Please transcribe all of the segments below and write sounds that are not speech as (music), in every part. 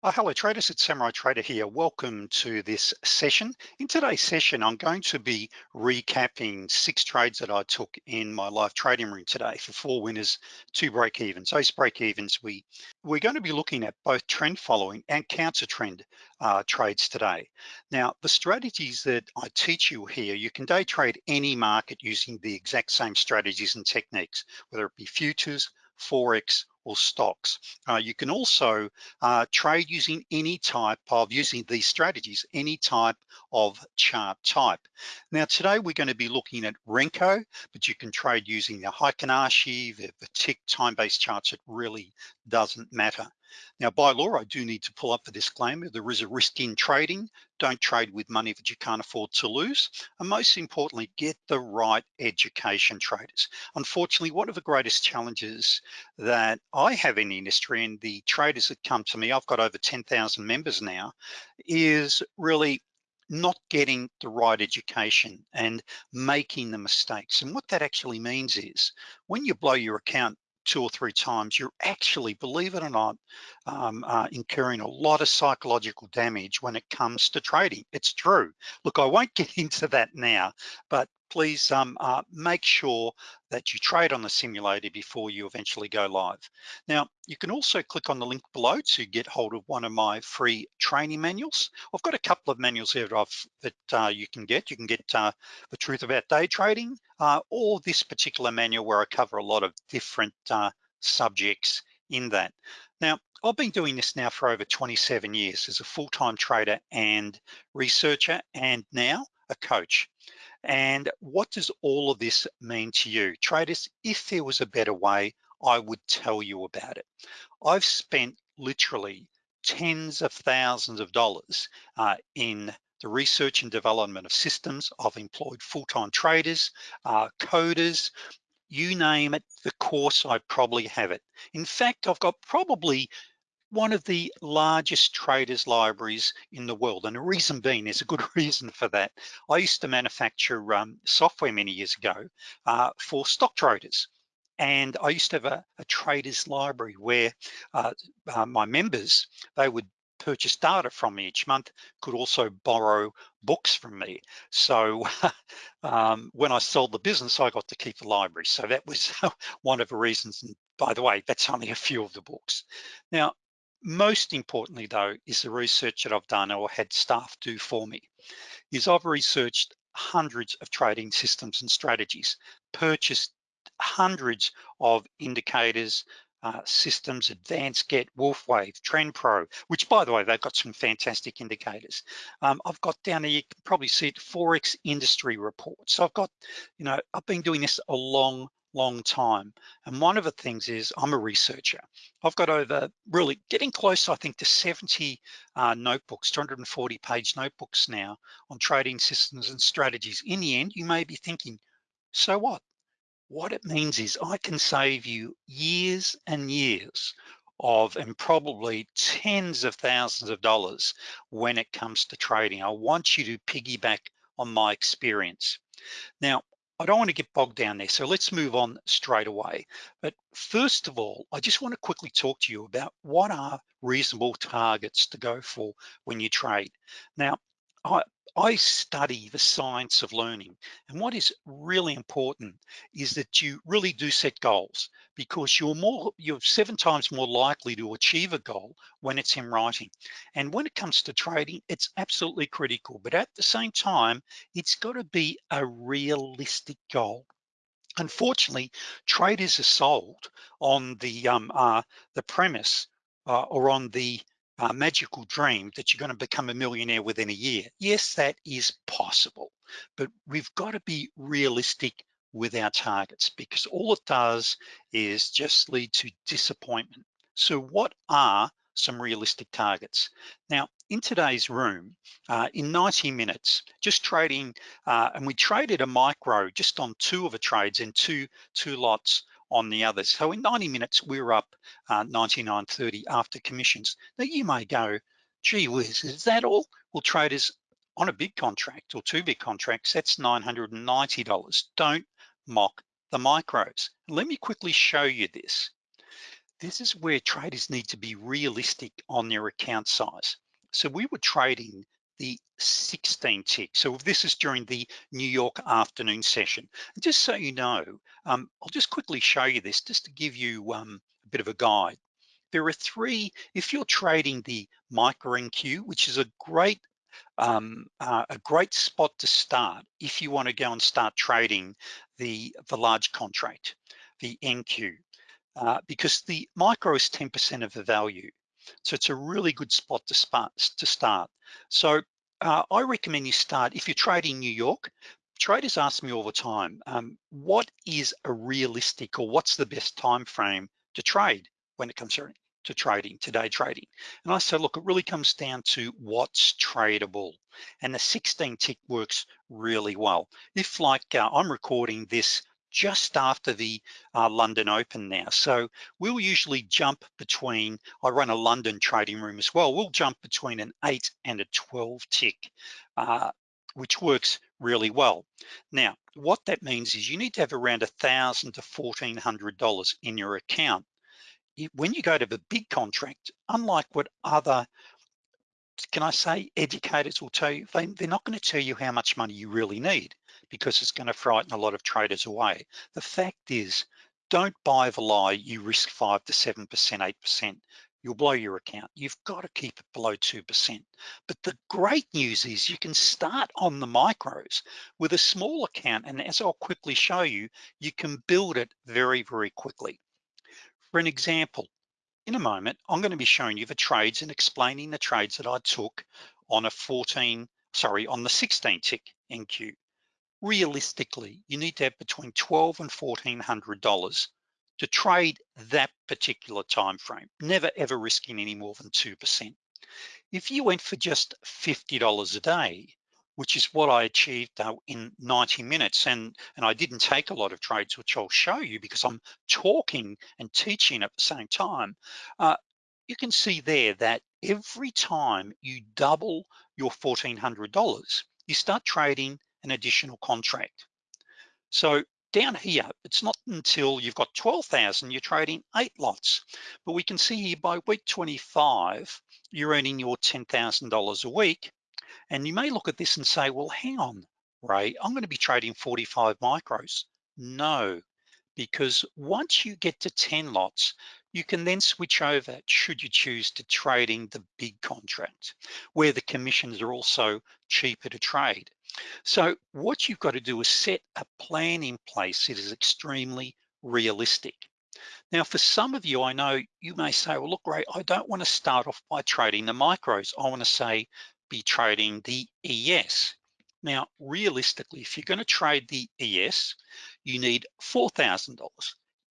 Oh, hello traders, it's Samurai Trader here. Welcome to this session. In today's session, I'm going to be recapping six trades that I took in my live trading room today for four winners, two break evens. Those break evens, we, we're going to be looking at both trend following and counter trend uh, trades today. Now, the strategies that I teach you here, you can day trade any market using the exact same strategies and techniques, whether it be futures, Forex, or stocks. Uh, you can also uh, trade using any type of, using these strategies, any type of chart type. Now today we're gonna be looking at Renko, but you can trade using the Heikin Ashi, the, the tick time-based charts, it really doesn't matter. Now, by law, I do need to pull up the disclaimer. There is a risk in trading. Don't trade with money that you can't afford to lose. And most importantly, get the right education traders. Unfortunately, one of the greatest challenges that I have in the industry and the traders that come to me, I've got over 10,000 members now, is really not getting the right education and making the mistakes. And what that actually means is when you blow your account two or three times, you're actually, believe it or not, um, uh, incurring a lot of psychological damage when it comes to trading. It's true. Look, I won't (laughs) get into that now, but please um, uh, make sure that you trade on the simulator before you eventually go live. Now, you can also click on the link below to get hold of one of my free training manuals. I've got a couple of manuals here that, that uh, you can get. You can get uh, The Truth About Day Trading uh, or this particular manual where I cover a lot of different uh, subjects in that. Now, I've been doing this now for over 27 years as a full-time trader and researcher and now a coach. And what does all of this mean to you? Traders, if there was a better way, I would tell you about it. I've spent literally tens of thousands of dollars uh, in the research and development of systems. I've employed full-time traders, uh, coders, you name it, the course, I probably have it. In fact, I've got probably one of the largest traders libraries in the world. And the reason being, there's a good (laughs) reason for that. I used to manufacture um, software many years ago uh, for stock traders. And I used to have a, a traders library where uh, uh, my members, they would purchase data from me each month, could also borrow books from me. So (laughs) um, when I sold the business, I got to keep the library. So that was (laughs) one of the reasons. And by the way, that's only a few of the books. Now, most importantly though, is the research that I've done or had staff do for me, is I've researched hundreds of trading systems and strategies, purchased hundreds of indicators, uh, systems, Advanced Get, WolfeWave, Trend Pro, which by the way, they've got some fantastic indicators. Um, I've got down there, you can probably see it, Forex industry reports. So I've got, you know, I've been doing this a long, long time. And one of the things is I'm a researcher. I've got over really getting close, I think, to 70 uh, notebooks, 240 page notebooks now on trading systems and strategies. In the end, you may be thinking, so what? What it means is I can save you years and years of and probably tens of thousands of dollars when it comes to trading. I want you to piggyback on my experience. Now, I don't want to get bogged down there, so let's move on straight away. But first of all, I just want to quickly talk to you about what are reasonable targets to go for when you trade. Now, I, I study the science of learning. And what is really important is that you really do set goals because you're more, you're seven times more likely to achieve a goal when it's in writing. And when it comes to trading, it's absolutely critical. But at the same time, it's gotta be a realistic goal. Unfortunately, traders are sold on the, um, uh, the premise uh, or on the uh, magical dream that you're gonna become a millionaire within a year. Yes, that is possible, but we've gotta be realistic with our targets because all it does is just lead to disappointment. So what are some realistic targets? Now, in today's room, uh, in 90 minutes, just trading, uh, and we traded a micro just on two of the trades and two, two lots on the others. So in 90 minutes, we are up uh, 99.30 after commissions. Now you may go, gee whiz, is that all? Well, traders on a big contract or two big contracts, that's $990. Don't mock the micros. Let me quickly show you this. this is where traders need to be realistic on their account size. So we were trading the 16 tick. So this is during the New York afternoon session. And just so you know, um, I'll just quickly show you this just to give you um, a bit of a guide. There are three, if you're trading the micro NQ, which is a great um, uh, a great spot to start if you want to go and start trading the, the large contract, the NQ, uh, because the micro is 10% of the value. So it's a really good spot to start. To start. So uh, I recommend you start, if you're trading New York, traders ask me all the time, um, what is a realistic or what's the best time frame to trade when it comes to, to trading, today trading? And I say, look, it really comes down to what's tradable. And the 16 tick works really well. If like uh, I'm recording this just after the uh, London Open now. So we'll usually jump between, I run a London trading room as well, we'll jump between an eight and a 12 tick, uh, which works really well. Now, what that means is you need to have around a thousand to $1,400 in your account. When you go to the big contract, unlike what other can I say educators will tell you, they, they're not gonna tell you how much money you really need because it's gonna frighten a lot of traders away. The fact is, don't buy the lie, you risk five to 7%, 8%. You'll blow your account. You've got to keep it below 2%. But the great news is you can start on the micros with a small account. And as I'll quickly show you, you can build it very, very quickly. For an example, in a moment, I'm gonna be showing you the trades and explaining the trades that I took on a 14, sorry, on the 16 tick NQ. Realistically, you need to have between 12 and $1,400 to trade that particular time frame, never ever risking any more than 2%. If you went for just $50 a day, which is what I achieved uh, in 90 minutes. And, and I didn't take a lot of trades, which I'll show you because I'm talking and teaching at the same time. Uh, you can see there that every time you double your $1,400, you start trading an additional contract. So down here, it's not until you've got 12,000, you're trading eight lots. But we can see here by week 25, you're earning your $10,000 a week and you may look at this and say, well, hang on, Ray, I'm gonna be trading 45 micros. No, because once you get to 10 lots, you can then switch over, should you choose to trading the big contract, where the commissions are also cheaper to trade. So what you've got to do is set a plan in place that is extremely realistic. Now, for some of you, I know you may say, well, look, Ray, I don't want to start off by trading the micros. I want to say, be trading the ES. Now, realistically, if you're gonna trade the ES, you need $4,000.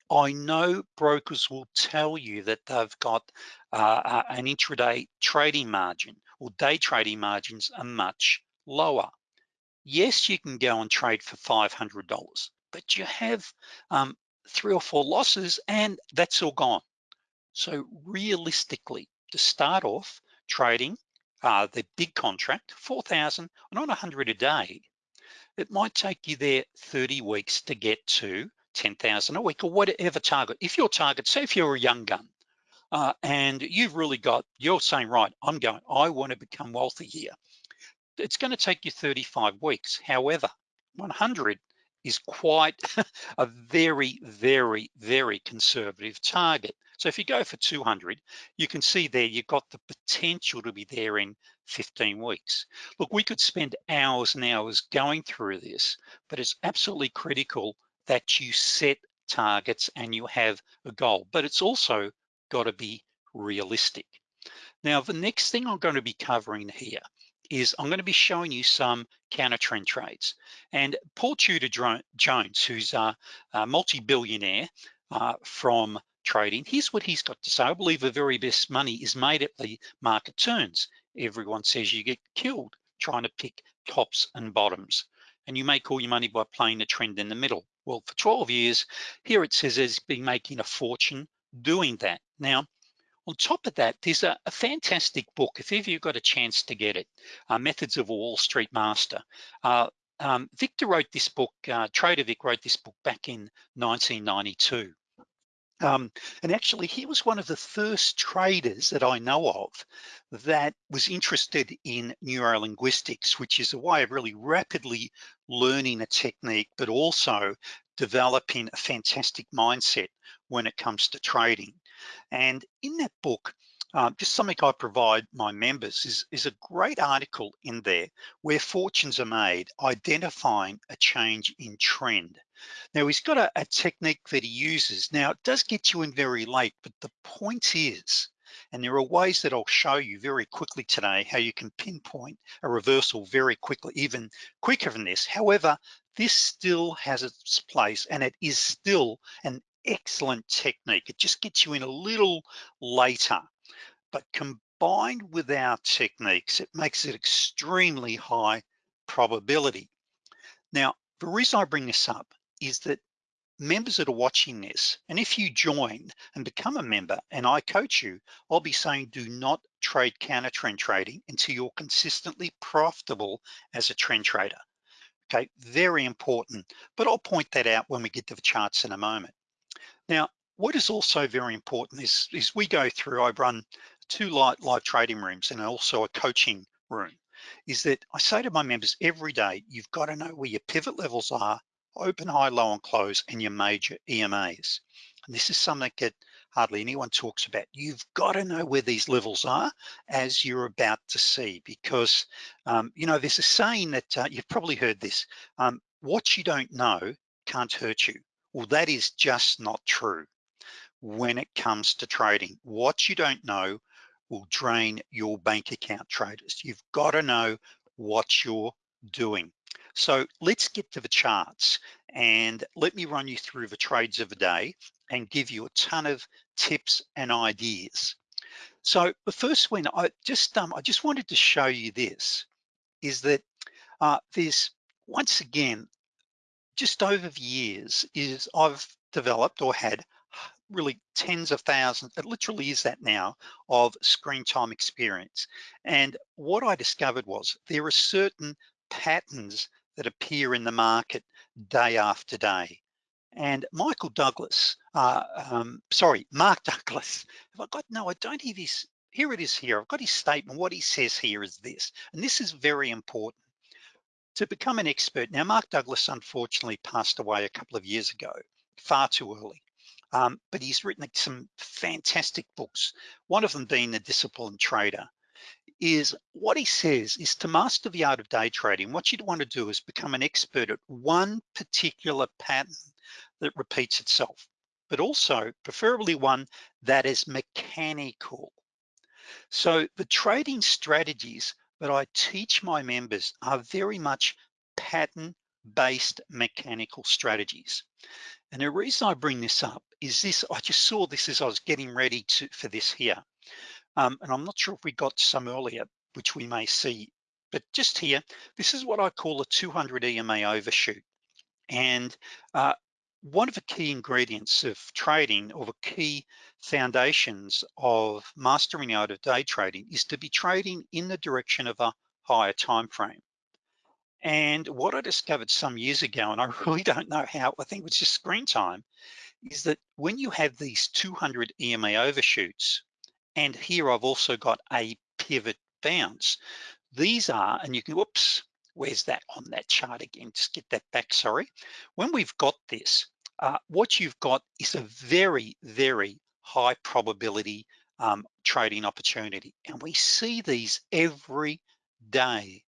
I know brokers will tell you that they've got uh, an intraday trading margin or day trading margins are much lower. Yes, you can go and trade for $500, but you have um, three or four losses and that's all gone. So realistically, to start off trading uh, the big contract, 4,000, not 100 a day, it might take you there 30 weeks to get to 10,000 a week or whatever target. If your target, say if you're a young gun uh, and you've really got, you're saying, right, I'm going, I want to become wealthy here. It's going to take you 35 weeks. However, 100 is quite (laughs) a very, very, very conservative target. So if you go for 200, you can see there you've got the potential to be there in 15 weeks. Look, we could spend hours and hours going through this, but it's absolutely critical that you set targets and you have a goal, but it's also got to be realistic. Now, the next thing I'm going to be covering here is I'm going to be showing you some counter trend trades. And Paul Tudor Jones, who's a, multi-billionaire uh, from trading, here's what he's got to say. I believe the very best money is made at the market turns. Everyone says you get killed trying to pick tops and bottoms. And you make all your money by playing the trend in the middle. Well, for 12 years, here it says he's been making a fortune doing that. Now, on top of that, there's a, a fantastic book, if ever you've got a chance to get it, uh, Methods of a Wall Street Master. Uh, um, Victor wrote this book, uh, Trader Vic wrote this book back in 1992. Um, and actually, he was one of the first traders that I know of that was interested in neurolinguistics, which is a way of really rapidly learning a technique, but also developing a fantastic mindset when it comes to trading. And in that book, um, just something I provide my members is, is a great article in there where fortunes are made, identifying a change in trend. Now he's got a, a technique that he uses. Now it does get you in very late, but the point is, and there are ways that I'll show you very quickly today how you can pinpoint a reversal very quickly, even quicker than this. However, this still has its place and it is still an excellent technique. It just gets you in a little later but combined with our techniques, it makes it extremely high probability. Now, the reason I bring this up is that members that are watching this, and if you join and become a member and I coach you, I'll be saying do not trade counter trend trading until you're consistently profitable as a trend trader. Okay, very important, but I'll point that out when we get to the charts in a moment. Now, what is also very important is, is we go through, I run two live, live trading rooms and also a coaching room, is that I say to my members every day, you've got to know where your pivot levels are, open, high, low, and close, and your major EMAs. And this is something that hardly anyone talks about. You've got to know where these levels are as you're about to see, because, um, you know, there's a saying that uh, you've probably heard this, um, what you don't know can't hurt you. Well, that is just not true when it comes to trading. What you don't know will drain your bank account traders. You've got to know what you're doing. So let's get to the charts and let me run you through the trades of the day and give you a ton of tips and ideas. So the first one, I just um, I just wanted to show you this, is that uh, there's once again, just over the years, is I've developed or had really tens of thousands, it literally is that now, of screen time experience. And what I discovered was there are certain patterns that appear in the market day after day. And Michael Douglas, uh, um, sorry, Mark (laughs) Douglas, have I got, no, I don't hear his, here it is here, I've got his statement. What he says here is this, and this is very important. To become an expert, now Mark Douglas unfortunately passed away a couple of years ago, far too early. Um, but he's written some fantastic books. One of them being The Disciplined Trader is what he says is to master the art of day trading, what you'd want to do is become an expert at one particular pattern that repeats itself, but also preferably one that is mechanical. So the trading strategies that I teach my members are very much pattern-based mechanical strategies. And the reason I bring this up is this, I just saw this as I was getting ready to for this here. Um, and I'm not sure if we got some earlier, which we may see, but just here, this is what I call a 200 EMA overshoot. And uh, one of the key ingredients of trading or the key foundations of mastering out of day trading is to be trading in the direction of a higher time frame. And what I discovered some years ago, and I (laughs) really don't know how, I think it was just screen time, is that when you have these 200 EMA overshoots, and here I've also got a pivot bounce, these are, and you can, whoops, where's that on that chart again? Just get that back, sorry. When we've got this, uh, what you've got is a very, very high probability um, trading opportunity. And we see these every day.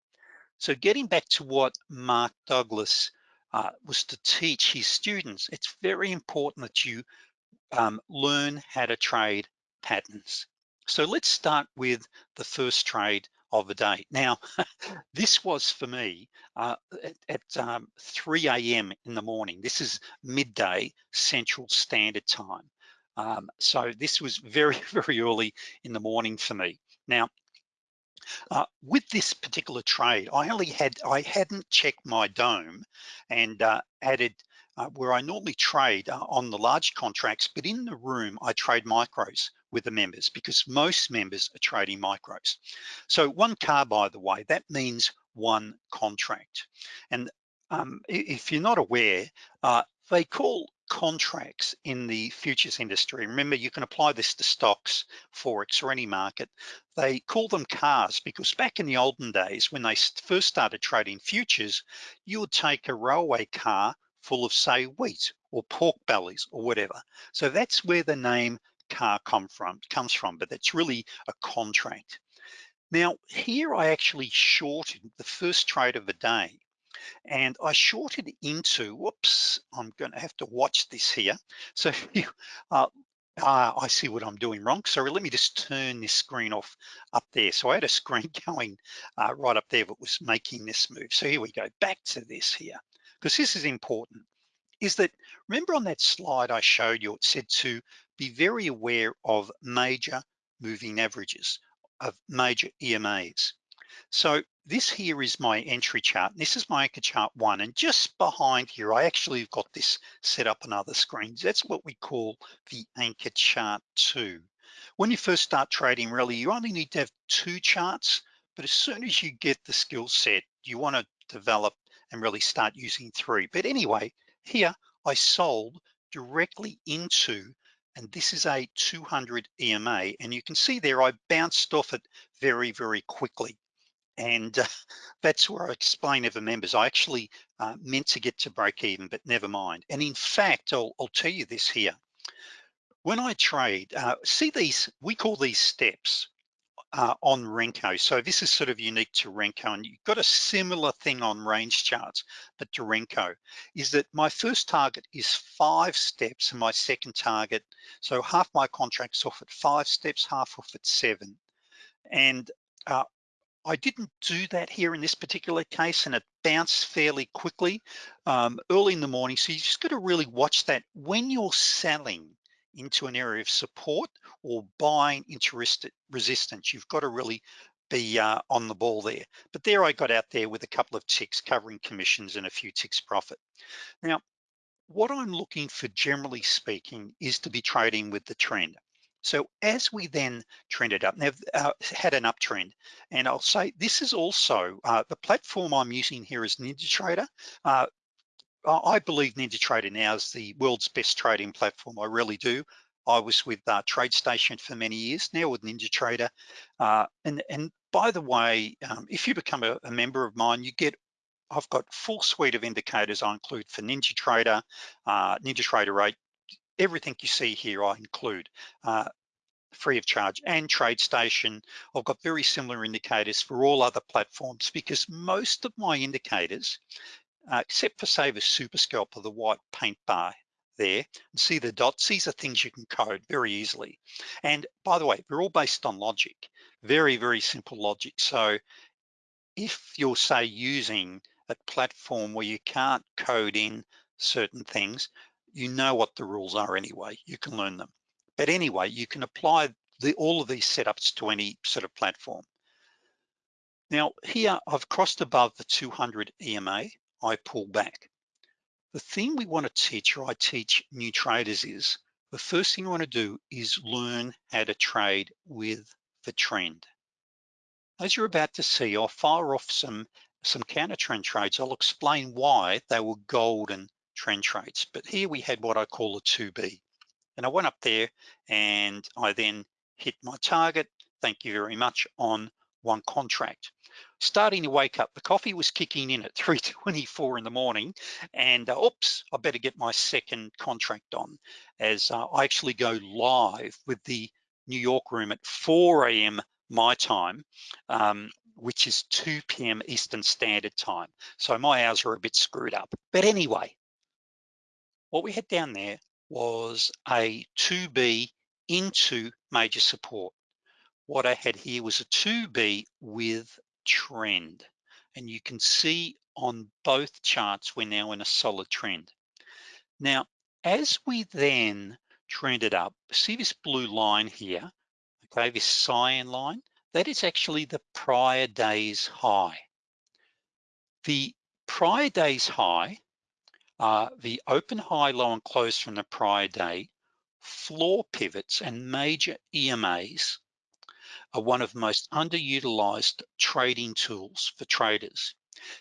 So getting back to what Mark Douglas uh, was to teach his students, it's very important that you um, learn how to trade patterns. So let's start with the first trade of the day. Now, (laughs) this was for me uh, at, at um, 3 a.m. in the morning. This is midday Central Standard Time. Um, so this was very, (laughs) very early in the morning for me. Now, uh, with this particular trade, I only had, I hadn't checked my dome and uh, added uh, where I normally trade uh, on the large contracts, but in the room, I trade micros with the members because most members are trading micros. So one car, by the way, that means one contract. And um, if you're not aware, uh, they call contracts in the futures industry. Remember, you can apply this to stocks, Forex, or any market. They call them cars because back in the olden days, when they first started trading futures, you would take a railway car full of say wheat or pork bellies or whatever. So that's where the name car come from, comes from, but that's really a contract. Now here I actually shorted the first trade of the day and I shorted into, whoops, I'm gonna have to watch this here. So (laughs) uh, uh, I see what I'm doing wrong. Sorry, let me just turn this screen off up there. So I had a screen (laughs) going uh, right up there that was making this move. So here we go, back to this here, because this is important, is that, remember on that slide I showed you, it said to be very aware of major moving averages, of major EMAs. So this here is my entry chart. This is my anchor chart one. And just behind here, I actually have got this set up on other screens. That's what we call the anchor chart two. When you first start trading, really, you only need to have two charts, but as soon as you get the skill set, you wanna develop and really start using three. But anyway, here I sold directly into and this is a 200 EMA and you can see there I bounced off it very very quickly and uh, (laughs) that's where I explain to the members, I actually uh, meant to get to break even, but never mind. And in fact, I'll, I'll tell you this here. When I trade, uh, see these, we call these steps uh, on Renko. So this is sort of unique to Renko and you've got a similar thing on range charts, but to Renko is that my first target is five steps and my second target, so half my contract's off at five steps, half off at seven. And uh, I didn't do that here in this particular case and it bounced fairly quickly um, early in the morning. So you just gotta really watch that when you're selling into an area of support or buying into resistance, you've got to really be uh, on the ball there. But there I got out there with a couple of ticks covering commissions and a few ticks profit. Now, what I'm looking for generally speaking is to be trading with the trend. So as we then trended up, now uh, had an uptrend, and I'll say this is also, uh, the platform I'm using here is NinjaTrader. Uh, I believe NinjaTrader now is the world's best trading platform, I really do. I was with uh, TradeStation for many years, now with NinjaTrader. Uh, and, and by the way, um, if you become a, a member of mine, you get I've got full suite of indicators I include for NinjaTrader, uh, NinjaTrader 8, everything you see here I include uh, free of charge and TradeStation. I've got very similar indicators for all other platforms because most of my indicators, uh, except for say the Super Scalper, the white paint bar there, and see the dots, these are things you can code very easily. And by the way, they're all based on logic, very, very simple logic. So if you're say using a platform where you can't code in certain things, you know what the rules are anyway, you can learn them. But anyway, you can apply the, all of these setups to any sort of platform. Now here I've crossed above the 200 EMA, I pull back. The thing we wanna teach or I teach new traders is, the first thing I wanna do is learn how to trade with the trend. As you're about to see, I'll fire off some, some counter trend trades. I'll explain why they were golden trend trades. But here we had what I call a 2B. And I went up there and I then hit my target, thank you very much, on one contract. Starting to wake up, the coffee was kicking in at (laughs) 3.24 in the morning and uh, oops, I better get my second contract on as uh, I actually go live with the New York room at 4 a.m. my time, um, which is 2 p.m. Eastern Standard Time. So my hours are a bit screwed up. But anyway, what we had down there was a 2B into major support. What I had here was a 2B with trend. And you can see on both charts, we're now in a solid trend. Now, as we then trended up, see this blue line here, okay, this cyan line, that is actually the prior day's high. The prior day's high the open, high, low, and close from the prior day, floor pivots and major EMAs are one of the most underutilized trading tools for traders.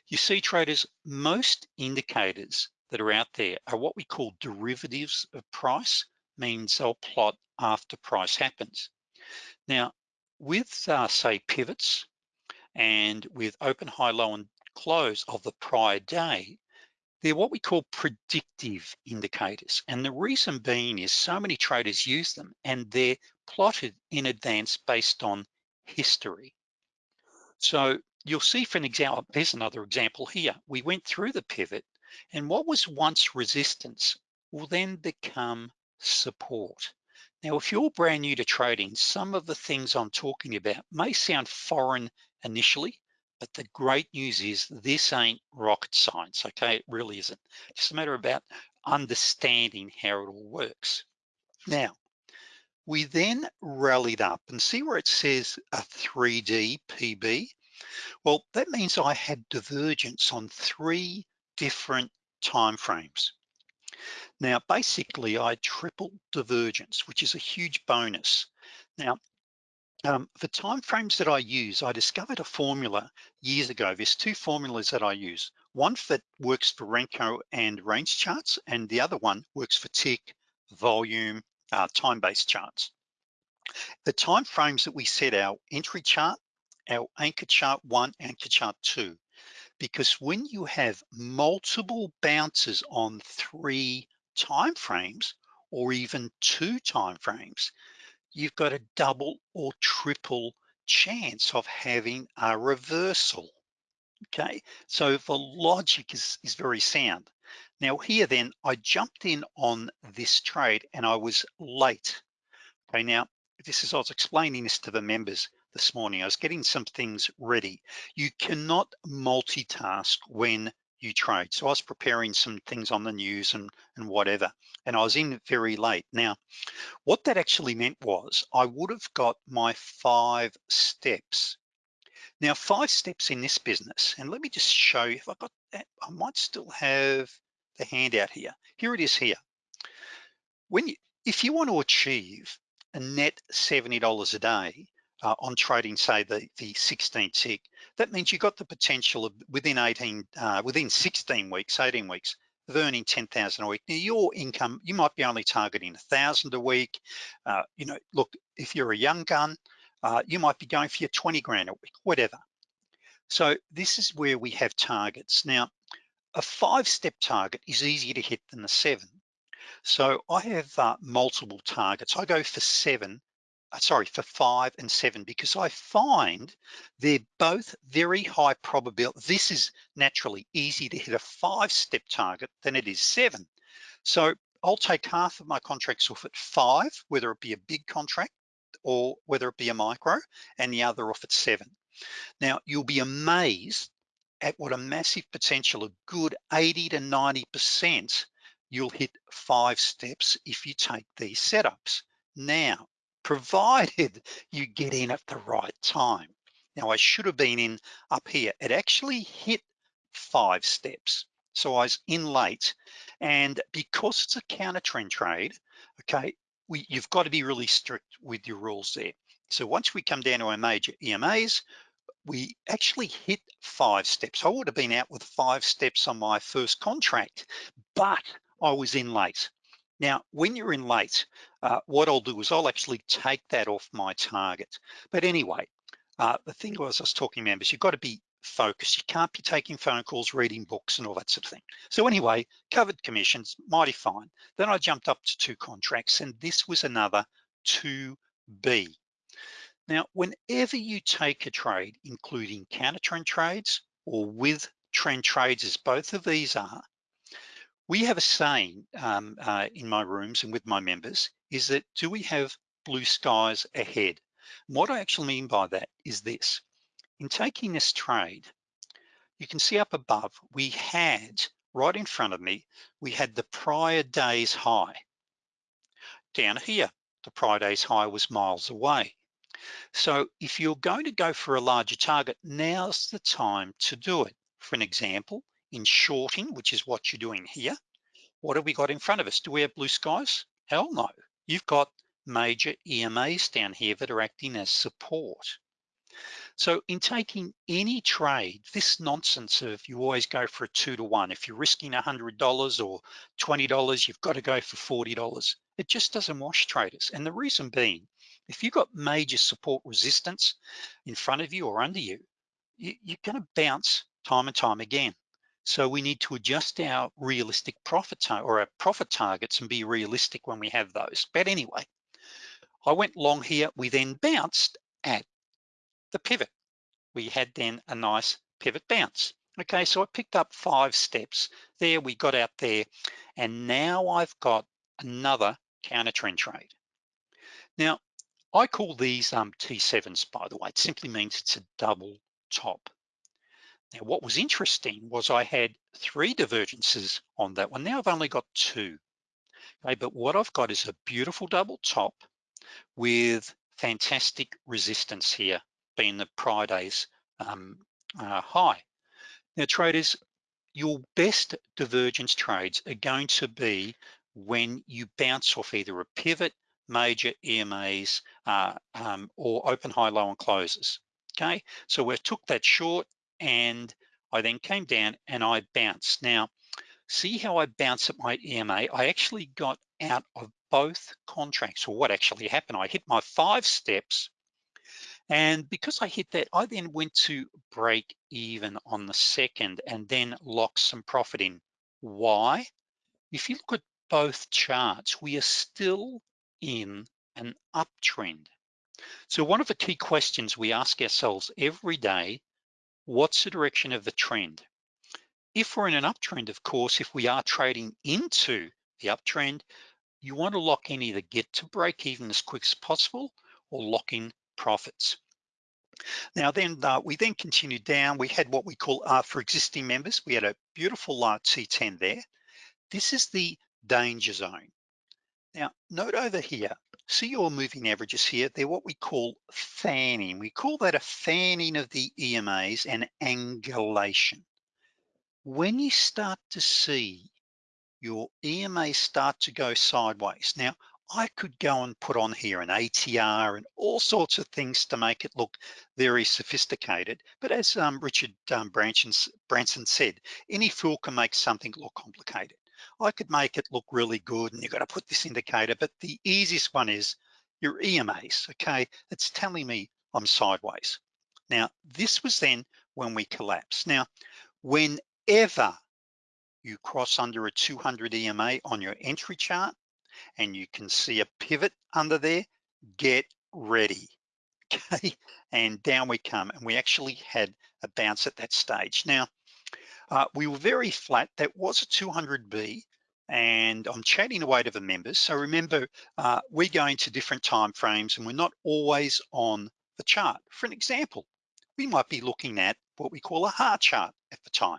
You see traders, most indicators that are out there are what we call derivatives of price, means they'll plot after price happens. Now, with uh, say pivots and with open, high, low, and close of the prior day, they're what we call predictive indicators. And the reason being is so many traders use them and they're plotted in advance based on history. So you'll see for an example, there's another example here. We went through the pivot and what was once resistance will then become support. Now, if you're brand new to trading, some of the things I'm talking about may sound foreign initially, but the great news is this ain't rocket science, okay? It really isn't. It's just a matter about understanding how it all works. Now, we then rallied up and see where it says a 3D PB. Well, that means I had divergence on three different time frames. Now, basically I tripled divergence, which is a huge bonus. Now, um, the time frames that I use, I discovered a formula years ago. There's two formulas that I use. One that works for Renko and range charts, and the other one works for tick, volume, uh, time-based charts. The time frames that we set our entry chart, our anchor chart one, anchor chart two, because when you have multiple bounces on three time frames or even two time frames, you've got a double or triple chance of having a reversal. Okay, so the logic is, is very sound. Now here then, I jumped in on this trade and I was late. Okay, now this is, I was explaining this to the members this morning. I was getting some things ready. You cannot multitask when you trade. So I was preparing some things on the news and, and whatever, and I was in very late. Now, what that actually meant was I would have got my five steps. Now, five steps in this business, and let me just show you if I got that, I might still have the handout here. Here it is here. When you, if you want to achieve a net $70 a day uh, on trading, say the, the 16 tick, that means you got the potential of within 18, uh, within 16 weeks, 18 weeks, of earning 10,000 a week. Now your income, you might be only targeting a thousand a week. Uh, you know, look, if you're a young gun, uh, you might be going for your 20 grand a week, whatever. So this is where we have targets. Now, a five step target is easier to hit than the seven. So I have uh, multiple targets. I go for seven Uh, sorry, for five and seven, because I find they're both very high probability. This is naturally easy to hit a five step target than it is seven. So I'll take half of my contracts off at five, whether it be a big contract or whether it be a micro, and the other off at seven. Now, you'll be amazed at what a massive potential, a good 80 to 90%, you'll hit five steps if you take these setups. Now, provided you get in at the right time. Now I should have been in up here. It actually hit five steps. So I was in late and because it's a counter trend trade, okay, we, you've got to be really strict with your rules there. So once we come down to our major EMAs, we actually hit five steps. I would have been out with five steps on my first contract, but I was in late. Now, when you're in late, uh, what I'll do is I'll actually take that off my target. But anyway, uh, the thing was I was talking members, you've got to be focused. You can't be taking phone calls, reading books and all that sort of thing. So anyway, covered commissions, mighty fine. Then I jumped up to two contracts and this was another 2B. Now, whenever you take a trade, including counter trend trades or with trend trades as both of these are, we have a saying um, uh, in my rooms and with my members is that do we have blue skies ahead? And what I actually mean by that is this. In taking this trade, you can see up above, we had right in front of me, we had the prior day's high. Down here, the prior day's high was miles away. So if you're going to go for a larger target, now's the time to do it. For an example, in shorting, which is what you're doing here, what have we got in front of us? Do we have blue skies? Hell no. You've got major EMAs down here that are acting as support. So in taking any trade, this nonsense of you always go for a two to one, if you're risking $100 or $20, you've got to go for $40. It just doesn't wash traders. And the reason being, if you've got major support resistance in front of you or under you, you you're gonna bounce time and time again. So we need to adjust our realistic profit or our profit targets and be realistic when we have those. But anyway, I went long here. We then bounced at the pivot. We had then a nice pivot bounce. Okay, so I picked up five steps there. We got out there and now I've got another counter trend trade. Now, I call these um, T7s, by the way. It simply means it's a double top. Now, what was interesting was I had three divergences on that one. Now I've only got two. Okay, but what I've got is a beautiful double top with fantastic resistance here, being the prior day's um, uh, high. Now, traders, your best divergence trades are going to be when you bounce off either a pivot, major EMAs, uh, um, or open, high, low, and closes. Okay, so we took that short, and I then came down and I bounced. Now, see how I bounce at my EMA? I actually got out of both contracts, or what actually happened, I hit my five steps, and because I hit that, I then went to break even on the second and then lock some profit in. Why? If you look at both charts, we are still in an uptrend. So one of the key questions we ask ourselves every day what's the direction of the trend? If we're in an uptrend, of course, if we are trading into the uptrend, you want to lock in either get to break even as quick as possible or lock in profits. Now then, uh, we then continued down. We had what we call, uh, for existing members, we had a beautiful uh, T10 there. This is the danger zone. Now, note over here, see your moving averages here, they're what we call fanning. We call that a fanning of the EMAs and angulation. When you start to see your EMA start to go sideways. Now, I could go and put on here an ATR and all sorts of things to make it look very sophisticated. But as um, Richard um, Branson, Branson said, any fool can make something look complicated. I could make it look really good and you've got to put this indicator, but the easiest one is your EMAs, okay? It's telling me I'm sideways. Now, this was then when we collapsed. Now, whenever you cross under a 200 EMA on your entry chart and you can see a pivot under there, get ready, (laughs) okay? And down we come and we actually had a bounce at that stage. Now, uh, we were very flat. That was a 200B and I'm chatting away to the members. So remember, uh, we're going to different time frames and we're not always on the chart. For an example, we might be looking at what we call a heart chart at the time,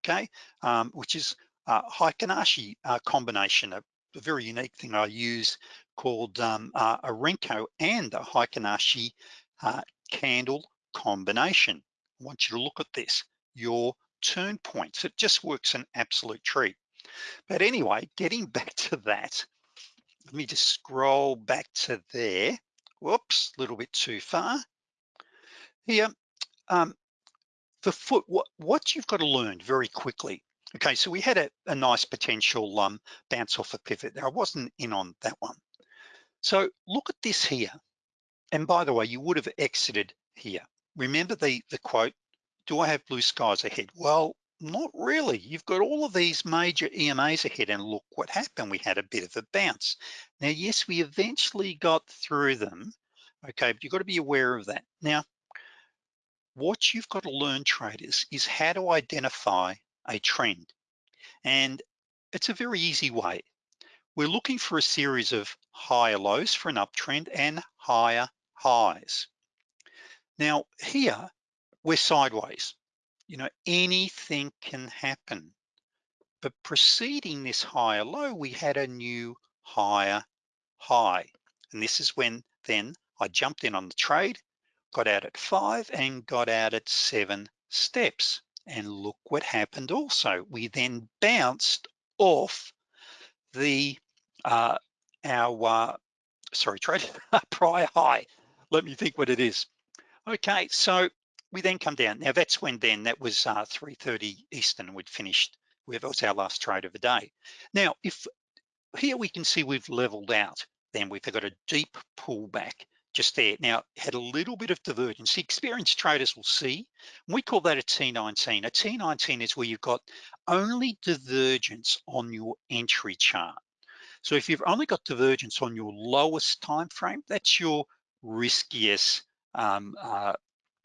okay? Um, which is a Heikin-Ashi uh, combination, a, a, very unique thing I use called um, uh, a Renko and a Heikin-Ashi uh, candle combination. I want you to look at this. Your turn points. It just works an absolute treat. But anyway, getting (laughs) back to that, let me just scroll back to there. Whoops, a little bit too far. Here, um, the foot, what, what you've got to learn very quickly. Okay, so we had a, a nice potential um, bounce off a pivot there. I wasn't in on that one. So look at this here. And by the way, you would have exited here. Remember the, the quote, do I have blue skies ahead? Well, not really. You've got all of these major EMAs ahead and look what happened. We had a bit of a bounce. Now, yes, we eventually got through them, okay, but you've got to be aware of that. Now, what you've got to learn traders is how to identify a trend. And it's a very easy way. We're looking for a series of higher lows for an uptrend and higher highs. Now here, we're sideways. You know, anything can happen. But preceding this higher low, we had a new higher high. And this is when then I jumped in on the trade, got out at five and got out at seven steps. And look what happened also. We then bounced off the uh, our uh, sorry trade (laughs) prior high. Let me think what it is. Okay, so we then come down. Now that's when then, that was uh, 3.30 Eastern, we'd finished, that was our last trade of the day. Now, if here we can see we've leveled out, then we've got a deep pullback just there. Now, had a little bit of divergence. The experienced traders will see, we call that a T19. A T19 is where you've got only divergence on your entry chart. So if you've only got divergence on your lowest time frame, that's your riskiest um, uh,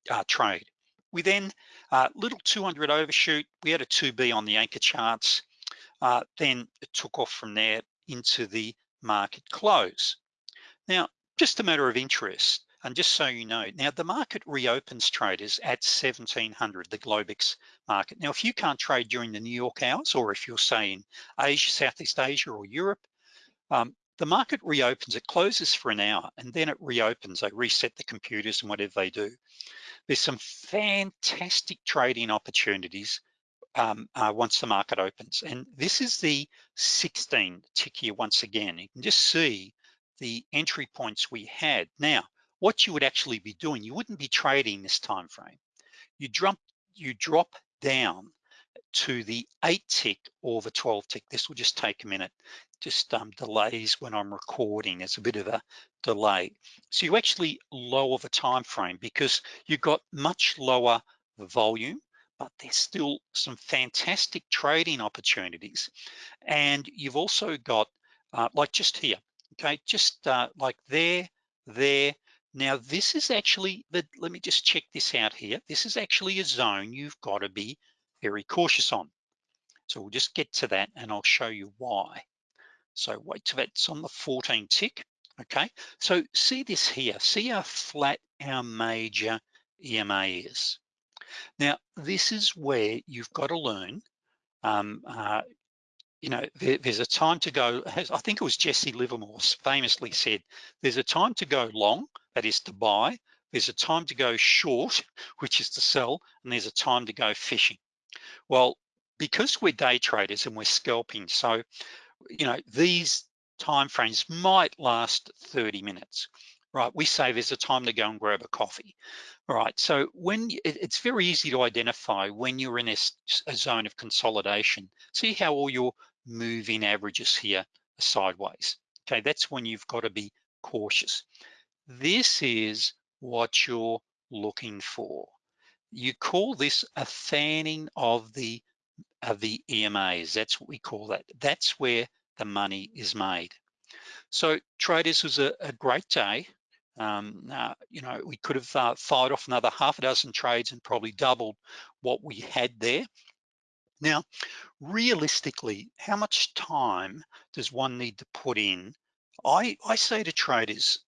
uh, trade. We then, uh, little 200 overshoot, we had a 2B on the anchor charts, uh, then it took off from there into the market close. Now, just a matter of interest, and just so you know, now the market reopens traders at 1700, the Globex market. Now, if you can't trade during the New York hours, or if you're saying Asia, Southeast Asia or Europe, um, the market reopens, it closes for an hour and then it reopens. They reset the computers and whatever they do. There's some fantastic trading opportunities um, uh, once the market opens. And this is the 16 tick here once again. You can just see the entry points we had. Now, what you would actually be doing, you wouldn't be trading this time frame. You drop, you drop down to the eight tick or the 12 tick. This will just take a minute. Just um, delays when I'm recording. There's a bit of a delay. So you actually lower the time frame because you've got much lower volume, but there's still some fantastic trading opportunities. And you've also got, uh, like just here, okay, just uh, like there, there. Now this is actually, the, let me just check this out here. This is actually a zone you've got to be very cautious on. So we'll just get to that and I'll show you why. So wait till that's on the 14 tick, okay? So see this here, see how flat our major EMA is. Now, this is where you've got to learn, um, uh, you know, there, there's a time to go, I think it was Jesse Livermore famously said, there's a time to go long, that is to buy, there's a time to go short, (laughs) which is to sell, and there's a time to go fishing. Well, because we're day traders and we're scalping, so, you know, these time frames might last 30 minutes, right? We say there's a time to go and grab a coffee, right? So when it's very easy to identify when you're in a, a zone of consolidation, see how all your moving averages here are sideways. Okay, that's when you've got to be cautious. This is what you're looking for. You call this a fanning of the of the EMAs. That's what we call that. That's where the money is made. So traders was a, a great day. Um, uh, you know, we could have uh, fired off another half a dozen trades and probably doubled what we had there. Now, realistically, how much time does one need to put in? I, I say to traders,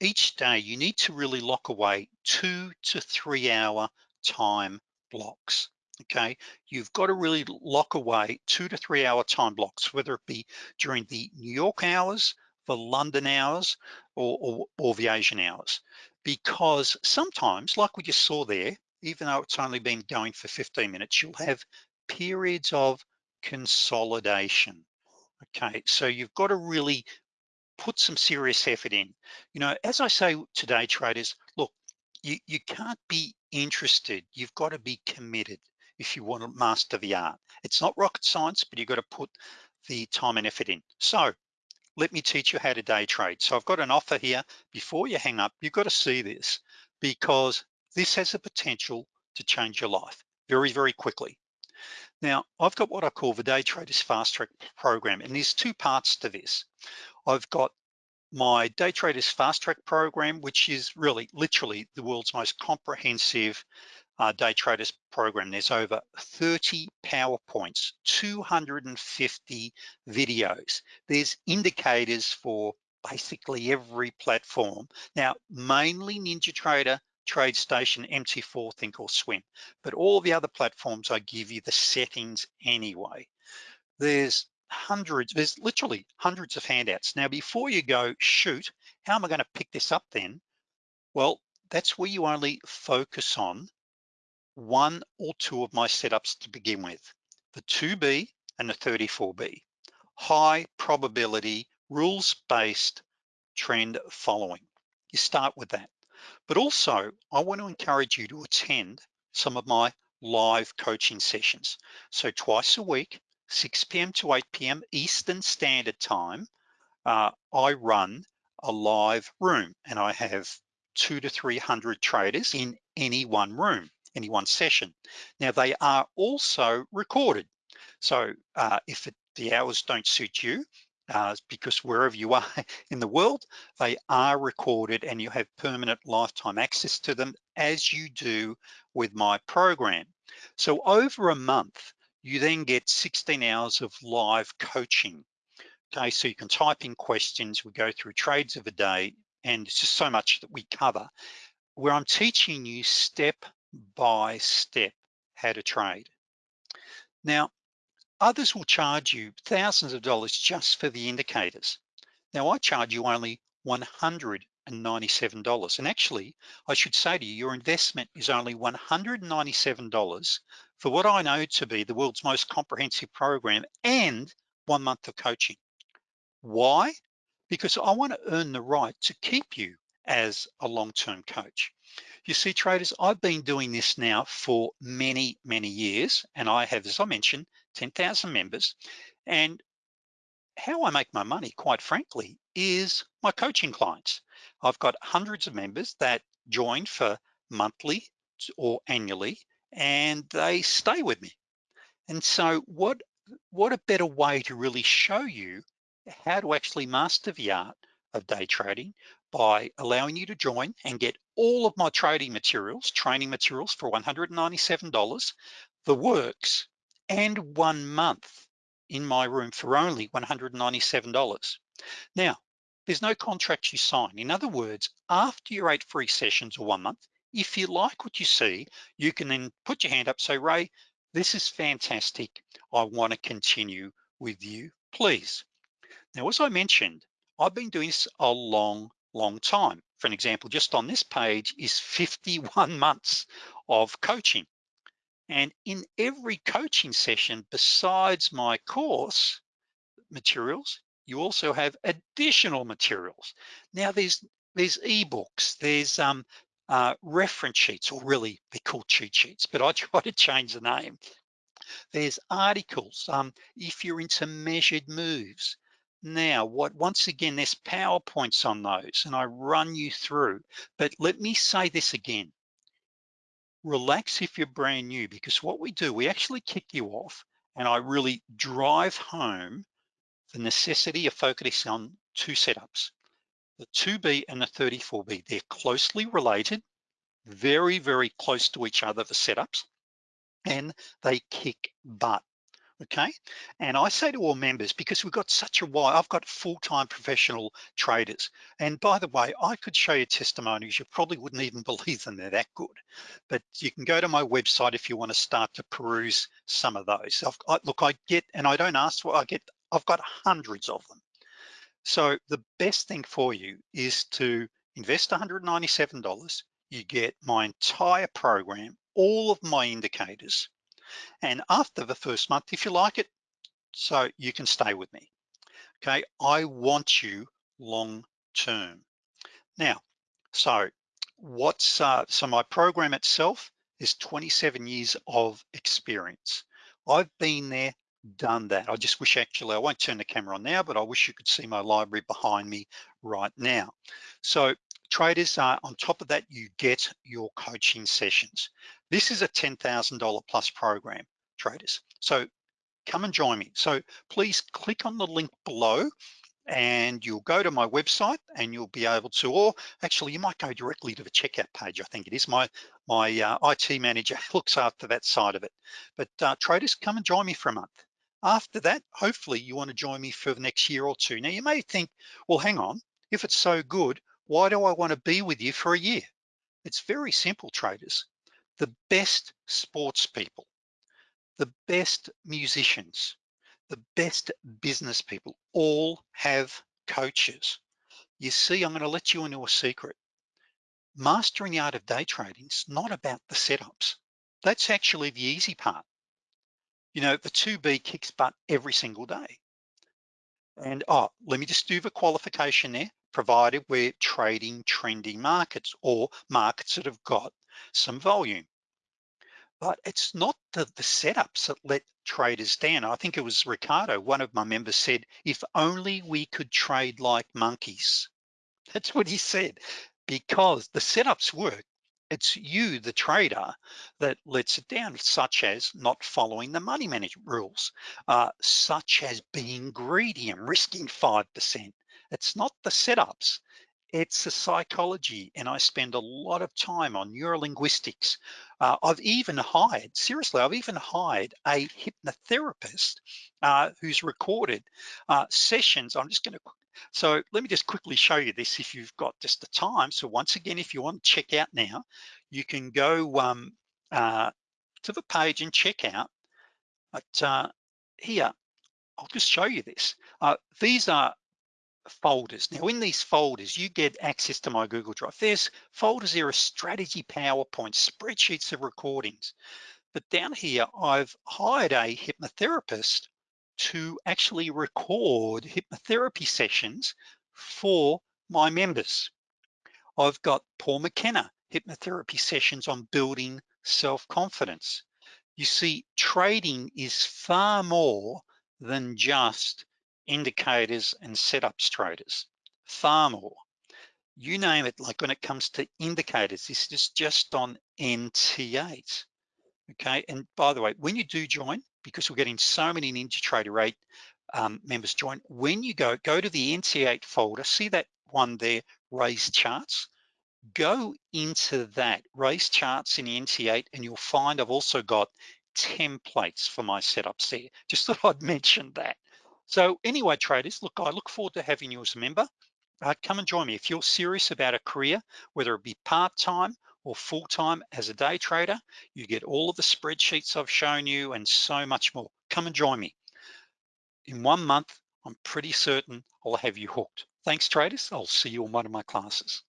each day you need to really lock away two to three hour time blocks, okay? You've got to really lock away two to three hour time blocks, whether it be during the New York hours, the London hours, or, or, or the Asian hours. Because sometimes, like we just saw there, even though it's only been going for 15 minutes, you'll have periods of consolidation. Okay, so you've got to really put some serious effort in. You know, as I say today, traders, you, you can't be interested. You've got to be committed if you want to master the art. It's not rocket science, but you've got to put the time and effort in. So let me teach you how to day trade. So I've got an offer here. Before you hang up, you've got to see this because this has the potential to change your life very, very quickly. Now, I've got what I call the Day Traders Fast Track program, and there's two parts to this. I've got my Day Traders Fast Track program, which is really literally the world's most comprehensive uh, day traders program. There's over 30 PowerPoints, 250 videos. There's indicators for basically every platform. Now, mainly NinjaTrader, TradeStation, MT4, Thinkorswim, but all the other platforms, I give you the settings anyway. There's hundreds, there's literally hundreds of handouts. Now, before you go, shoot, how am I gonna pick this up then? Well, that's where you only focus on one or two of my setups to begin with, the 2B and the 34B. High probability, rules-based trend following. You start with that. But also, I want to encourage you to attend some of my live coaching sessions. So twice a week, 6 p.m. to 8 p.m. Eastern Standard Time, uh, I run a live room and I have two to 300 traders in any one room, any one session. Now they are also recorded. So uh, if it, the hours don't suit you, uh, because wherever you are (laughs) in the world, they are recorded and you have permanent lifetime access to them as you do with my program. So over a month, you then get 16 hours of live coaching. Okay, so you can type in questions, we go through trades of a day, and it's just so much that we cover, where I'm teaching you step by step how to trade. Now, others will charge you thousands of dollars just for the indicators. Now I charge you only $197. And actually, I should say to you, your investment is only $197 for what I know to be the world's most comprehensive program and one month of coaching. Why? Because I wanna earn the right to keep you as a long-term coach. You see traders, I've been doing this now for many, many years, and I have, as I mentioned, 10,000 members. And how I make my money, quite frankly, is my coaching clients. I've got hundreds of members that join for monthly or annually, and they stay with me. And so what, what a better way to really show you how to actually master the art of day trading by allowing you to join and get all of my trading materials, training materials for $197, the works, and one month in my room for only $197. Now, there's no contract you sign. In other words, after your eight free sessions or one month, if you like what you see, you can then put your hand up, say, Ray, this is fantastic. I wanna continue with you, please. Now, as I mentioned, I've been doing this a long, long time. For an example, just on this page is 51 (laughs) months of coaching. And in every coaching session, besides my course materials, you also have additional materials. Now there's there's ebooks, there's um, uh, reference sheets, or really they're called cheat sheets, but I (laughs) try to change the name. There's articles, um, if you're into measured moves, now, what once again, there's PowerPoints on those and I run you through, but let me say this again. Relax if you're brand new because what we do, we actually kick you off and I really drive home the necessity of focusing on two setups, the 2B and the 34B. They're closely related, very, very close to each other, the setups, and they kick butt okay? And I say to all members, because we've got such a wide, I've got full-time professional traders. And by the way, I could show you testimonies, you probably wouldn't even (laughs) believe them, they're that good. But you can go to my website if you wanna start to peruse some of those. I, look, I get, and I don't ask for, I get, I've got hundreds of them. So the best thing for you is to invest $197, you get my entire program, all of my indicators, and after the first month, if you like it, so you can stay with me. Okay, I want you long term. Now, so what's, uh, so my program itself is 27 years of experience. I've been there, done that. I just wish actually, I won't turn the camera on now, but I wish you could see my library behind me right now. So traders, uh, on top of that, you get your coaching sessions. This is a $10,000 plus program, traders. So come and join me. So please click on the link below and you'll go to my website and you'll be able to, or actually you might go directly to the checkout page. I think it is my, my uh, IT manager (laughs) looks after that side of it. But uh, traders, come and join me for a month. After that, hopefully you wanna join me for the next year or two. Now you may think, well, hang on, if it's so good, why do I wanna be with you for a year? It's very simple, traders the best sports people, the best musicians, the best business people all have coaches. You see, I'm gonna let you into a secret. Mastering the art of day trading is not about the setups. That's actually the easy part. You know, the 2B kicks butt every single day. And oh, let me just do the qualification there, provided we're trading trending markets or markets that have got some volume. But it's not the, the setups that let traders down. I think it was Ricardo, one of my members said, if only we could trade like monkeys. (laughs) That's what he said, because the setups work. It's you, the trader, that lets it down, such as not following the money management rules, uh, such as being greedy and risking 5%. It's not the setups, it's the psychology and I spend a lot of time on neurolinguistics. Uh, I've even hired, seriously, I've even hired a hypnotherapist uh, who's recorded uh, sessions. I'm just gonna, so let me just quickly show you this if you've got just the time. So once again, if you want to check out now, you can go um, uh, to the page and check out. But uh, here, I'll just show you this. Uh, these are folders. Now in these folders, you get access to my Google Drive. There's folders there are strategy PowerPoint, spreadsheets of recordings. But down here, I've hired a hypnotherapist to actually record hypnotherapy sessions for my members. I've got Paul McKenna, hypnotherapy sessions on building self-confidence. You see, trading is far more than just indicators and setups traders, far more. You name it, like when it comes to indicators, this is just on NT8, okay? And by the way, when you do join, because we're getting so many NinjaTrader 8 um, members join, when you go, go to the NT8 folder, see that one there, Ray's charts, go into that, Ray's charts in the NT8, and you'll find I've also got templates for my setups there. Just (laughs) thought I'd mention that. So anyway, traders, look, I look forward to having you as a member. Uh, come and join me. If you're serious about a career, whether it be part-time or full-time as a day trader, you get all of the spreadsheets I've shown you and so much more. Come and join me. In one month, I'm pretty certain I'll have you hooked. Thanks traders, I'll see you in one of my classes.